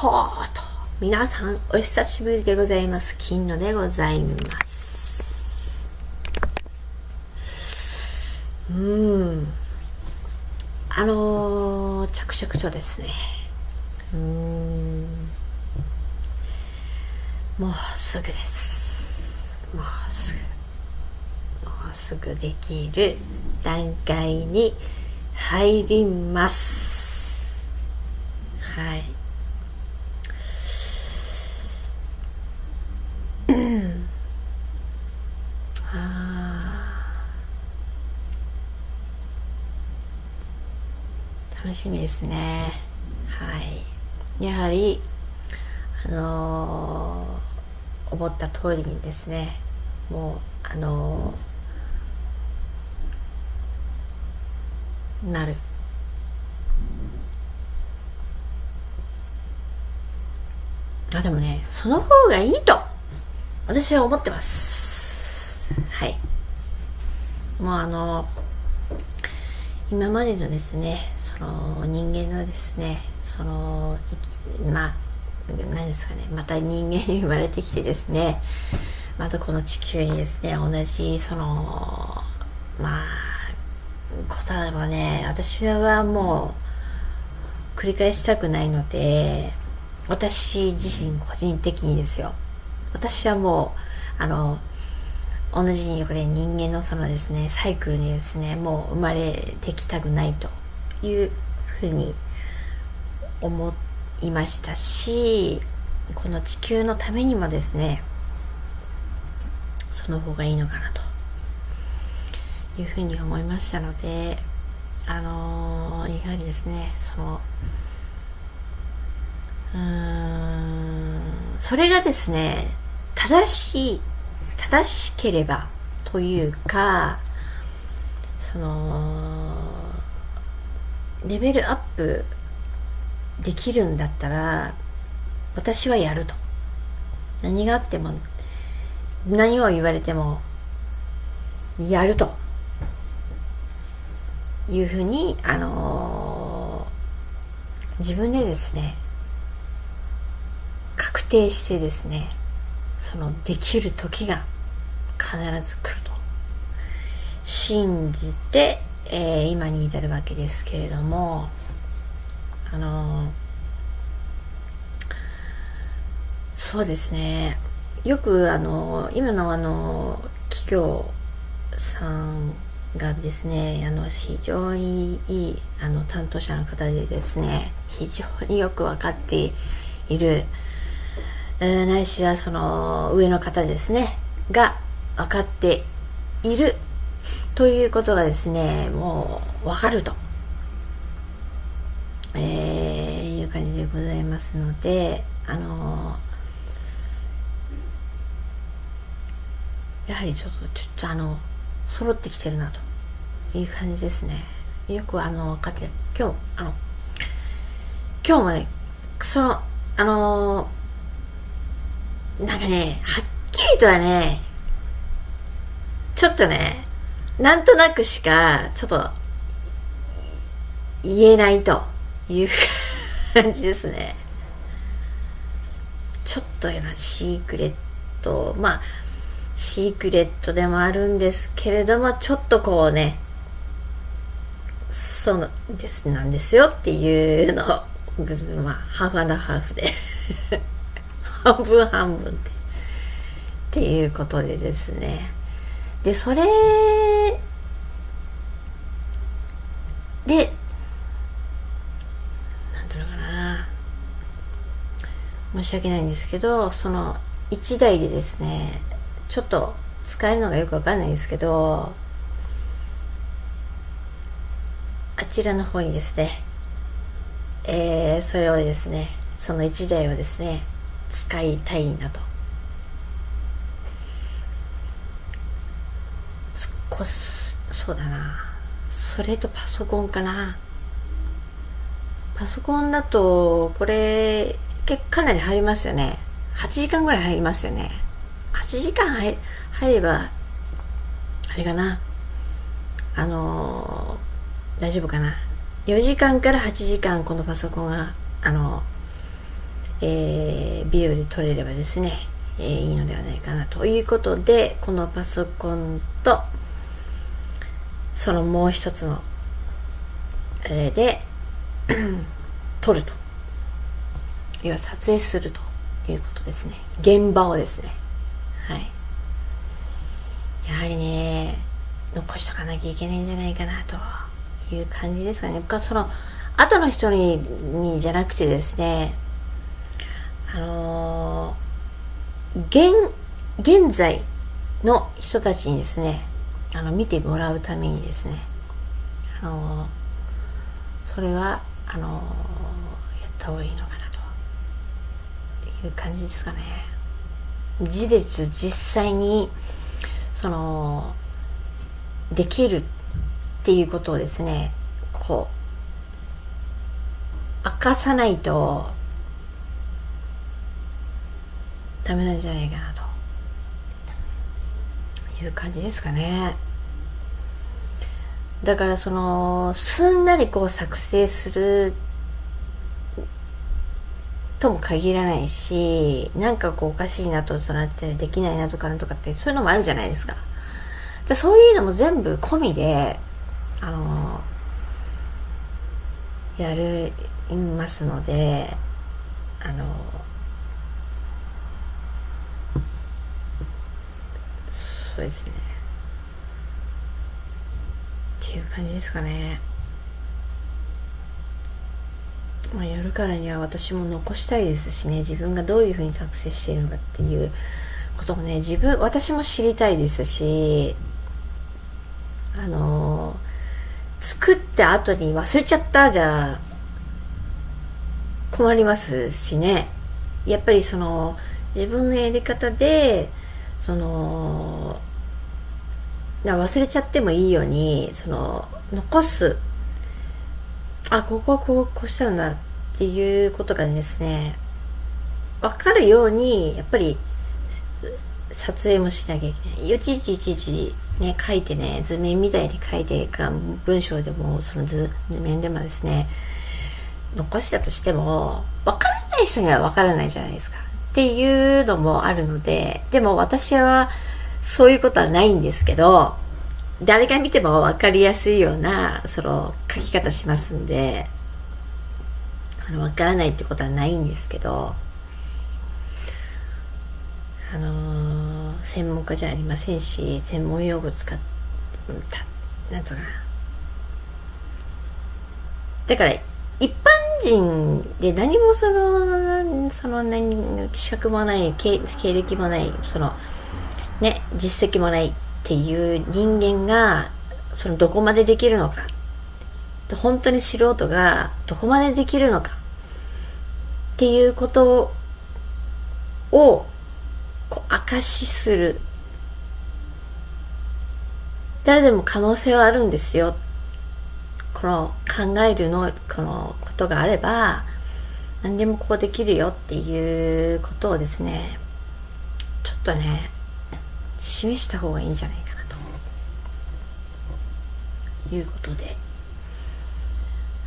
とうと皆さんお久しぶりでございます。金野でございます。うん。あのー、着々とですね。うん。もうすぐです。もうすぐ。もうすぐできる段階に入ります。はい。しみですね。はい。やはりあのー、思った通りにですねもうあのー、なる。あでもねその方がいいと私は思ってます。はい。もうあの今までのですねその人間のですねそのまあ何ですかねまた人間に生まれてきてですねまたこの地球にですね同じそのまあことはね私はもう繰り返したくないので私自身個人的にですよ。私はもうあの同じにこれ人間のそのですね。サイクルにですねもう生まれてきたくないというふうに思いましたしこの地球のためにもですねその方がいいのかなというふうに思いましたのであのー、やはりですねそのうーんそれがですね正しい正しければというかそのレベルアップできるんだったら私はやると。何があっても何を言われてもやると。いうふうにあのー、自分でですね確定してですねそのできる時が必ず来ると。信じて、えー、今に至るわけですけれどもあのー、そうですね。よくあのー、今のあの企業さんがですねあの非常にいいあの担当者の方でですね非常によく分かっている、え、ないしはその上の方ですねが分かっているということがですねもう分かると、えー、いう感じでございますのであのやはりちょっとちょっとあの揃ってきてるなという感じですね。よくあの分かって今日あの今日もねそのあのなんかねはっきりとはねちょっとね、なんとなくしか、ちょっと、言えないという感じですね。ちょっとやな、シークレット。まあ、シークレットでもあるんですけれども、ちょっとこうね、そうです、なんですよっていうのを、まあ、ハーフハーフで半分半分で。っていうことでですね。でそれでなんていうのかな申し訳ないんですけどその1台でですねちょっと使えるのがよくわかんないですけどあちらの方にですねえー、それをですねその1台をですね使いたいなと。こそうだな。それとパソコンかな。パソコンだとこれ結かなり入りますよね。8時間ぐらい入りますよね。8時間入入ればあれかな。あのー、大丈夫かな。4時間から8時間このパソコンがあのえー、ビデオで撮れればですね、えー、いいのではないかなということでこのパソコンとそのもう一つの、えー、で 撮ると。要は撮影するということですね。現場をですね。はい。やはりね残しとかなきゃいけないんじゃないかなという感じですかね。僕はその後の人ににじゃなくてですねあのー、現現在の人たちにですねあの見てもらうためにですねあのー、それはあのー、やった方がいいのかなという感じですかね。事実実際にそのできるっていうことをですねこう明かさないとダメなんじゃないかなという感じですかね。だからそのすんなりこう作成するとも限らないしなんかこうおかしいなとそのってできないなとかなんとかってそういうのもあるじゃないですか。でそういうのも全部込みであのやりますのであのそうですね。っていう感じですかね。まあやるからには私も残したいですしね。自分がどういうふうに作成しているのかっていうこともね。自分私も知りたいですしあの作った後に忘れちゃったじゃ困りますしね。やっぱりその自分のやり方でその忘れちゃってもいいようにその残す。あここはこうこうしたんだっていうことがですね分かるようにやっぱり撮影もしなきゃいけない。いちいちいちいちね書いてね図面みたいに書いてか文章でもその図面でもですね残したとしても分からない人には分からないじゃないですか。っていうのもあるのででも私はそういうことはないんですけど誰が見ても分かりやすいようなその書き方しますんであの分からないってことはないんですけどあのー、専門家じゃありませんし専門用語使ったなんつうか。なだから一般人で何もそのその何資格もない経歴もないそのね実績もないっていう人間がそのどこまでできるのか。本当に素人がどこまでできるのか。っていうことをこう証しする。誰でも可能性はあるんですよ。この考えるのこのことがあれば何でもこうできるよっていうことをですねちょっとね示した方がいいんじゃないかなということで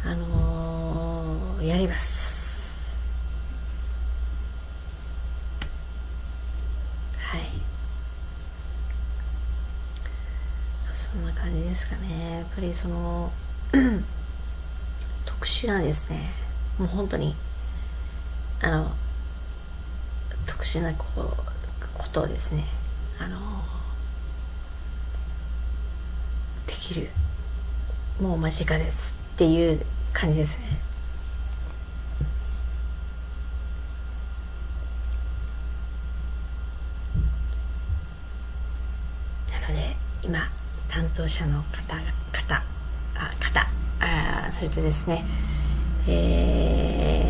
あのー、やります。はい。そんな感じですかね。やっぱりその 特殊なんですね。もう本当にあの特殊なこことをですねあのできるもう間近ですっていう感じですね。なので今担当者の方方あ方あそれとですねえ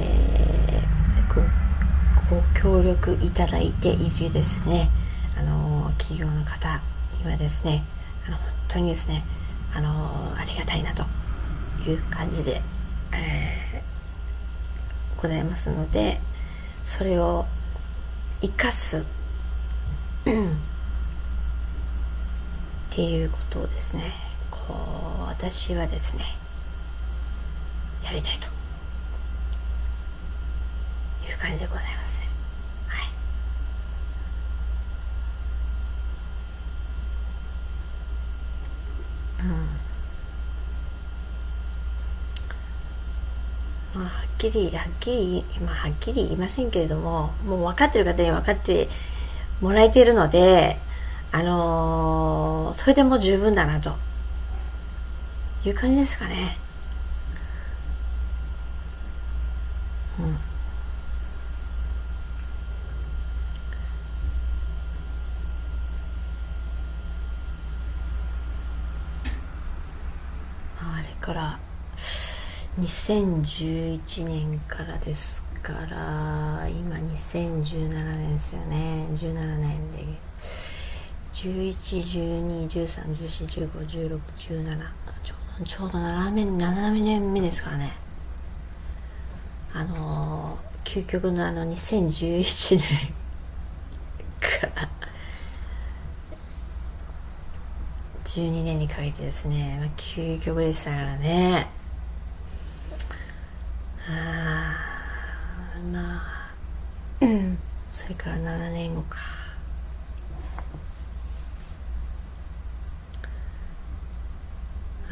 ー、ごご協力いただいているですねあの企業の方にはですねあの本当にですねあのありがたいなという感じで、えー、ございますのでそれを生かすっていうことをですねこう私はですねやりたいと。いう感じでございますはい。うん。まあはっきりはっきりまあはっきり言いませんけれどももう分かってる方に分かってもらえているのであのー、それでも十分だなと。いう感じですかねうんあれから2011年からですから今2017年ですよね。17年で。11121314151617ちょうどちょうど7年 ,7 年目ですからね。あの究極のあの2011年から12年にかけてですね、まあ、究極でしたからね。ああまあ。それから7年後か。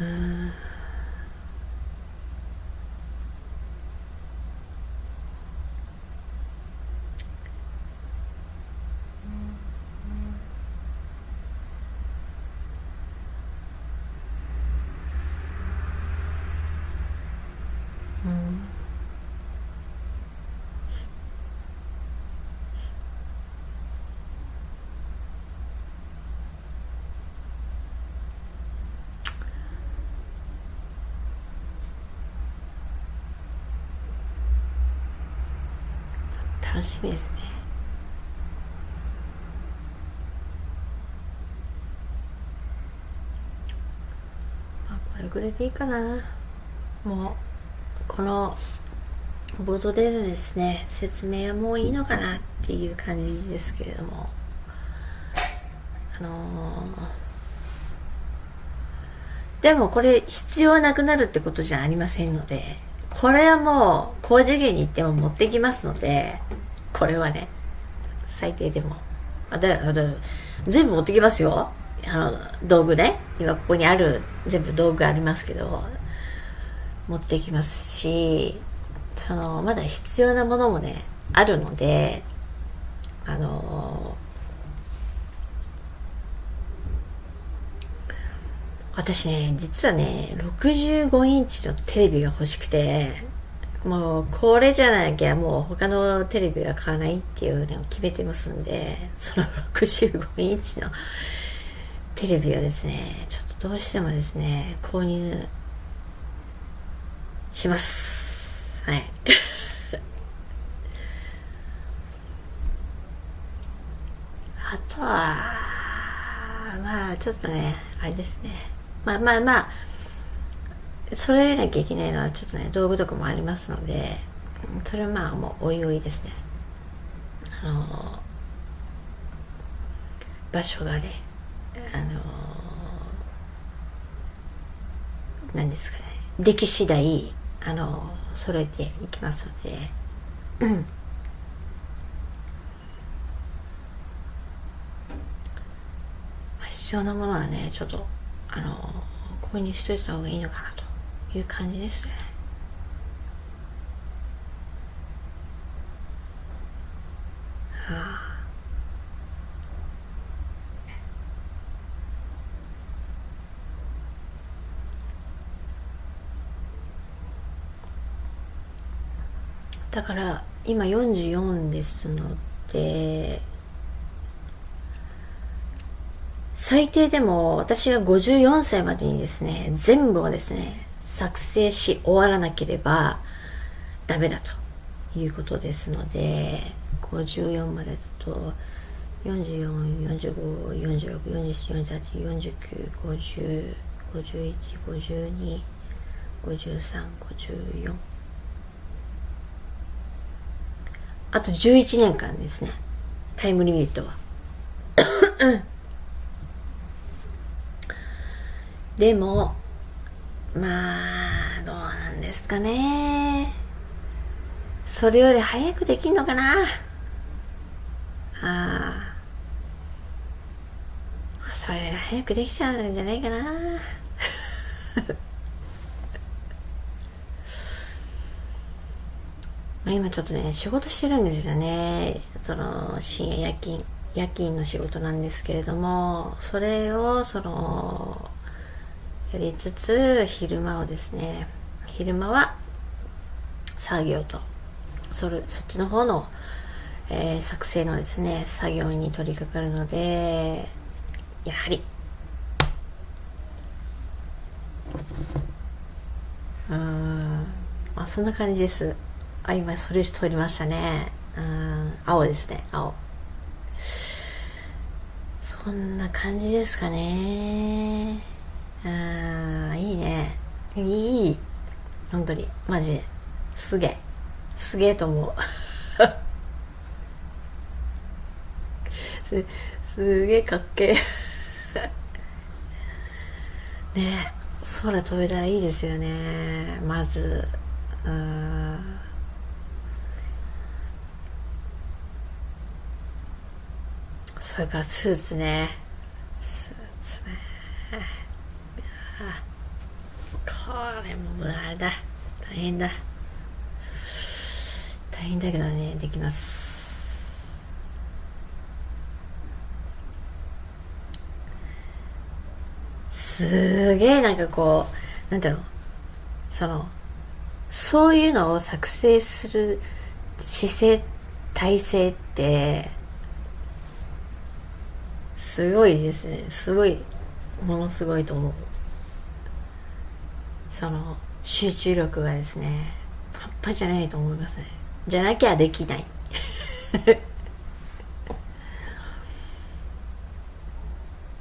うん楽しみですね。まあこれぐらいでいいかな？もうこの冒頭でですね説明はもういいのかなっていう感じですけれども。あのー、でもこれ必要なくなるってことじゃありませんのでこれはもう高次元に行っても持ってきますのでこれはね最低でも。あだだ全部持ってきますよ。あの道具ね。今ここにある全部道具ありますけど持ってきますしそのまだ必要なものもねあるのであの私ね実はね65インチのテレビが欲しくてもうこれじゃなきゃもう他のテレビは買わないっていうのを決めてますんでその65インチのテレビはですねちょっとどうしてもですね購入します。はい。あとはまあちょっとねあれですね。まあまあまあそれなきゃいけないのはちょっとね道具とかもありますのでそれはまあもうおいおいですね。あの場所がねあの何ですかね。出来次第あの揃えていきますので。必要なものはねちょっとあの購入しといた方がいいのかなと。いう感じですね。だから今44ですので最低でも私が54歳までにですね全部をですね作成し終わらなければダメだということですので54までずっと4445464748495051525354あと11年間ですね。タイムリミットは。でもまあどうなんですかね。それより早くできんのかな。ああ。それより早くできちゃうんじゃないかな。まあ今ちょっとね仕事してるんですよね。その深夜夜勤夜勤の仕事なんですけれどもそれをそのやりつつ昼間をですね昼間は作業とそれそっちの方の、えー、作成のですね作業に取り掛かるのでやはりうんあそんな感じです。あ今それし通りましたね。うん青ですね青。そんな感じですかね。あいいね。いい本当に。マジ。すげえ。すげえと思う。すすげえかっけえ。ねえ空飛べたらいいですよね。まず。うん。それからスーツね。スーツね。あこれもあれだ。大変だ。大変だけどねできます。すげえなんかこうなんていうの？そのそういうのを作成する姿勢体制ってすごいですね。すごいものすごいと思う。その集中力がですね半端じゃないと思いますね。じゃなきゃできない。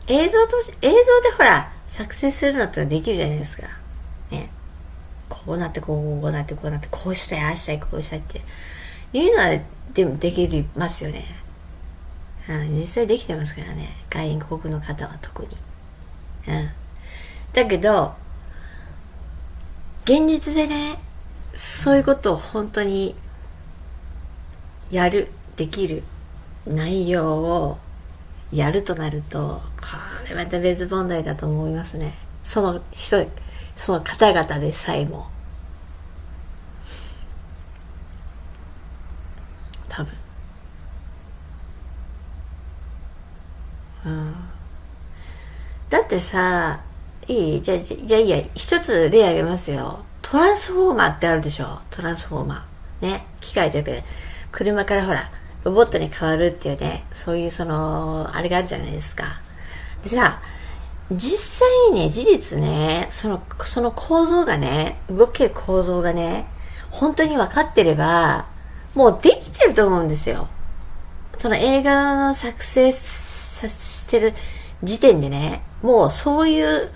映像と映像でほら作成するのってできるじゃないですか。ね。こうなってこうこうなってこうなってこうしたいああしたいこうしたいって。いうのはでもできますよね。うん、実際できてますからね。外国の方は特に、うん、だけど現実でねそういうことを本当にやるできる内容をやるとなるとこれまた別問題だと思いますね。その人その方々でさえも。多分。うん。だってさいい？じゃじゃいいや。一つ例あげますよ。トランスフォーマーってあるでしょ？トランスフォーマー。ね。機械で車からほらロボットに変わるっていうね。そういうそのあれがあるじゃないですか。でさ実際にね事実ねそのその構造がね動ける構造がね本当に分かってればもうできてると思うんですよ。その映画の作成さしてる時点でね、もうそういう、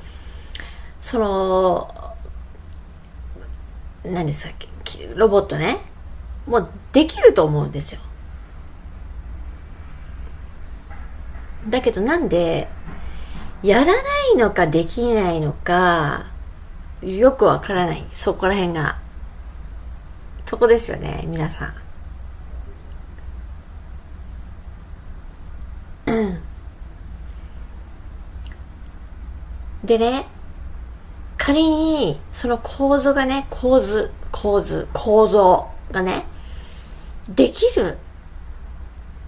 その、何ですか、ロボットね、もうできると思うんですよ。だけどなんで、やらないのかできないのか、よくわからない。そこら辺が。そこですよね、皆さん。でね、仮にその構造がね、構図、構図、構造がね、できる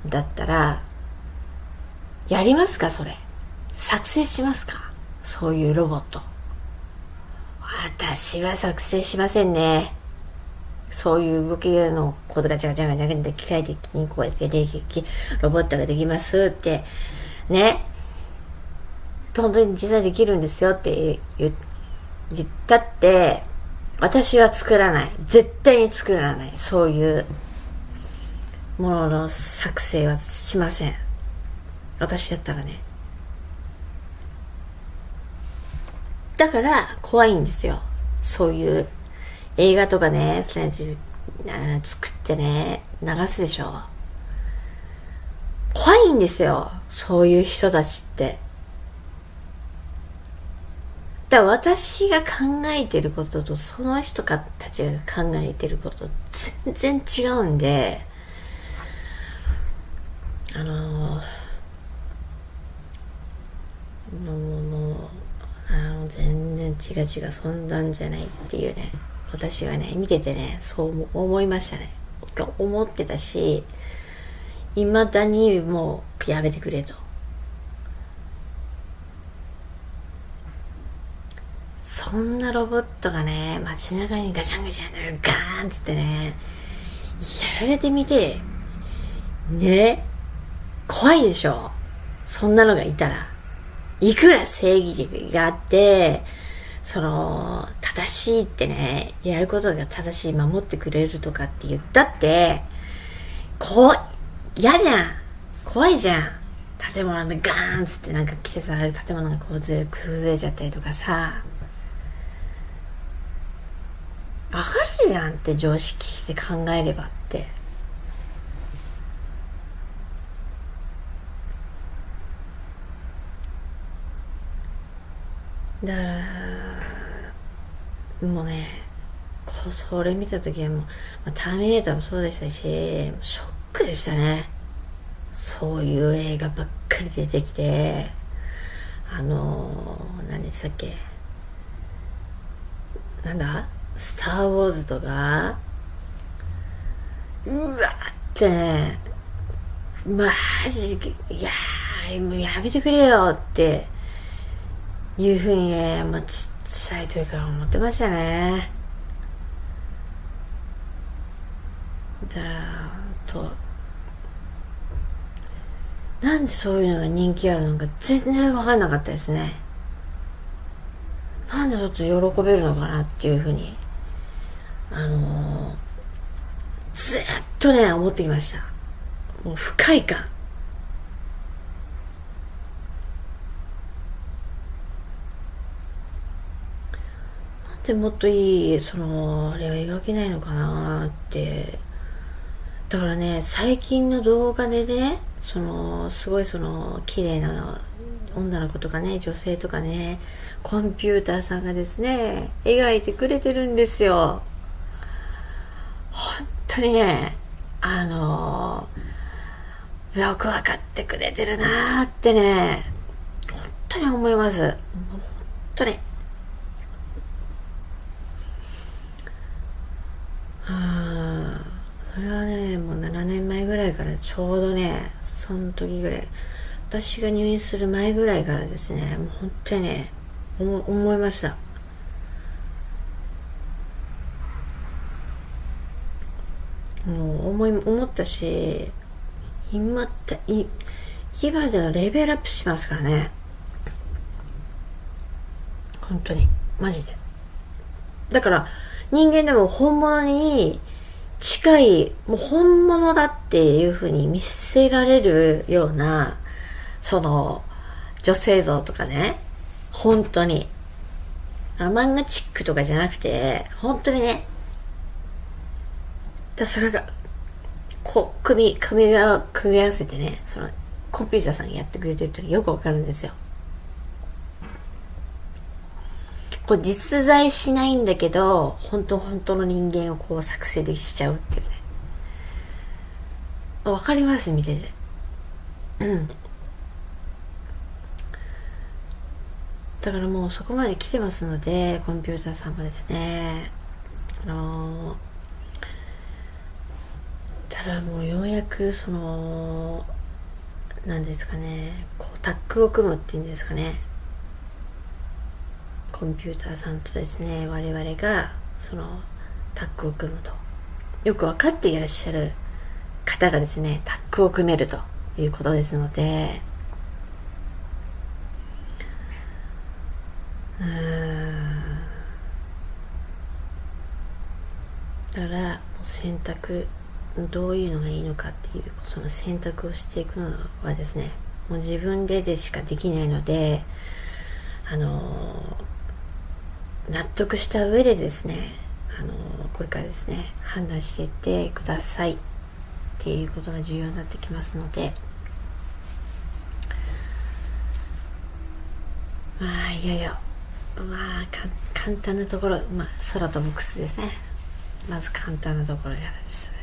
だったら、やりますかそれ。作成しますかそういうロボット。私は作成しませんね。そういう動きのことがちゃがちゃがちゃが機械的にこうやってでき、ロボットができますって、ね、本当に実際できるんですよって言っ言ったって、私は作らない。絶対に作らない。そういうものの作成はしません。私だったらね。だから怖いんですよ。そういう映画とかね、作ってね、流すでしょ。怖いんですよ。そういう人たちって。だ私が考えてることとその人たちが考えてること全然違うんであのもうもう全然違う違うそんなんじゃないっていうね私はね見ててねそう思いましたね。思ってたしいまだにもうやめてくれと。そんなロボットがね街中にガチャンガチャンガーンっつってねやられてみてね怖いでしょ。そんなのがいたら。いくら正義があってその正しいってねやることが正しい守ってくれるとかって言ったってこう嫌じゃん。怖いじゃん。建物でガーンっつってなんか季節ある建物がこう崩れちゃったりとかさ。わかるじゃんって常識して考えればって。だからもうねそれ見た時はもう、まあ、ターミネーターもそうでしたしショックでしたね。そういう映画ばっかり出てきて。あの何でしたっけ？なんだ？スター・ウォーズとか、うわってね、マジ、いや、もうやめてくれよっていうふうにね、まあ、ちっちゃい時から思ってましたね。だから、と、なんでそういうのが人気あるのか全然わかんなかったですね。なんでちょっと喜べるのかなっていうふうにあのー、ずっとね、思ってきました。もう不快感。なんでもっといい、その、あれは描けないのかなって。だからね、最近の動画でね、その、すごいその、綺麗な女の子とかね、女性とかね、コンピューターさんがですね、描いてくれてるんですよ。本当にねあのよく分かってくれてるなーってね本当に思います。本当に。うんそれはねもう7年前ぐらいからちょうどねその時ぐらい。私が入院する前ぐらいからですねもう本当にね思いました。もう思い思ったし今ってい今でのレベルアップしますからね。本当に。マジで。だから人間でも本物に近いもう本物だっていうふうに見せられるようなその女性像とかね。本当に。あ漫画チックとかじゃなくて本当にねだそれがこう組み組み組み合わせてねそのコンピューターさんがやってくれてるってよくわかるんですよ。こう実在しないんだけど本当本当の人間をこう作成でしちゃうっていうね。わかります？見てて。うん。だからもうそこまで来てますのでコンピューターさんもですね。あのーたらもうようやくその何ですかねこうタッグを組むっていうんですかね。コンピューターさんとですね我々がそのタッグを組むと。よく分かっていらっしゃる方がですねタッグを組めるということですので。うん。だからもう選択どういうのがいいのかっていうその選択をしていくのはですねもう自分ででしかできないのであの納得した上でですねあのこれからですね判断していってくださいっていうことが重要になってきますのでまあいよいよまあ簡単なところまあ空飛ぶ靴ですね。まず簡単なところからです。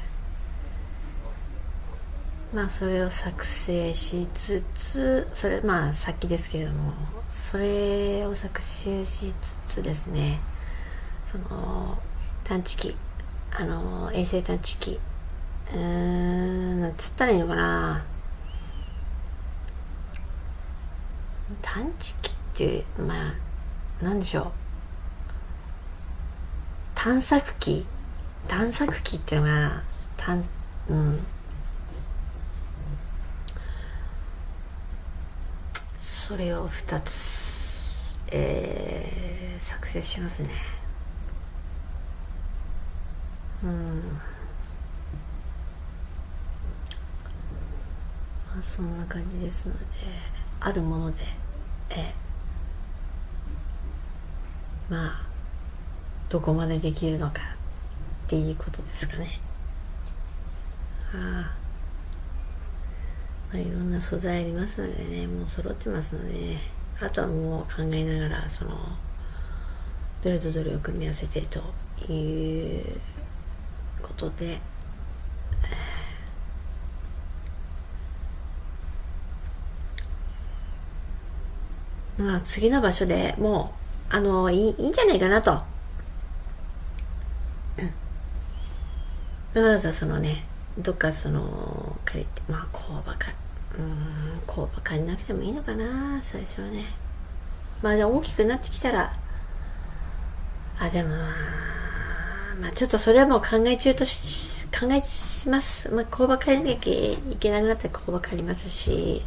まあそれを作成しつつそれまあ先ですけれどもそれを作成しつつですねその探知機あの衛星探知機うーんなんつったらいいのかな。探知機ってまあなんでしょう。探索機。探索機っていうのが探うん。それを2つ、えー、作成しますね。うん。まあそんな感じですのであるものでえまあどこまでできるのかっていうことですかね。ああまあ、いろんな素材ありますのでねもう揃ってますので、ね、あとはもう考えながらそのどれとどれを組み合わせてということで、まあ次の場所でもうあのいいいいんじゃないかなと。わざわざそのねどっかその借りてまあ工場かうん工場借りなくてもいいのかな最初はね。まあ大きくなってきたらあでもまあちょっとそれはもう考え中とし考えします。まあ工場借りなきゃいけなくなったら工場借りますし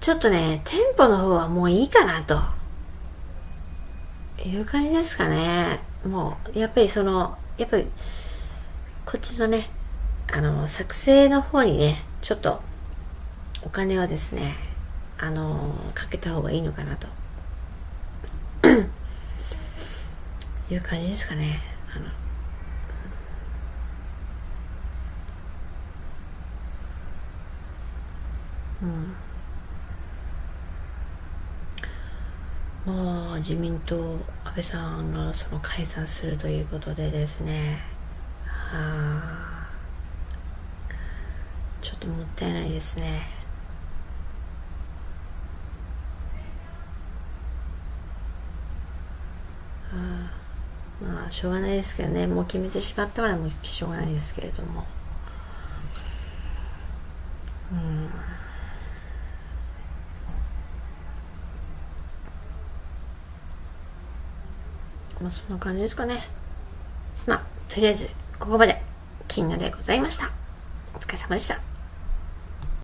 ちょっとね店舗の方はもういいかなと。いう感じですかね。もうやっぱりそのやっぱりこっちのねあの作成の方にねちょっとお金はですねあのかけた方がいいのかなと。いう感じですかね。あの。うん。もう自民党安倍さんがその解散するということでですね。あ。ともったいないですね。まあしょうがないですけどね。もう決めてしまったからもうしょうがないですけれども。うん。まあそんな感じですかね。まあとりあえずここまで。金野でございました。お疲れ様でした。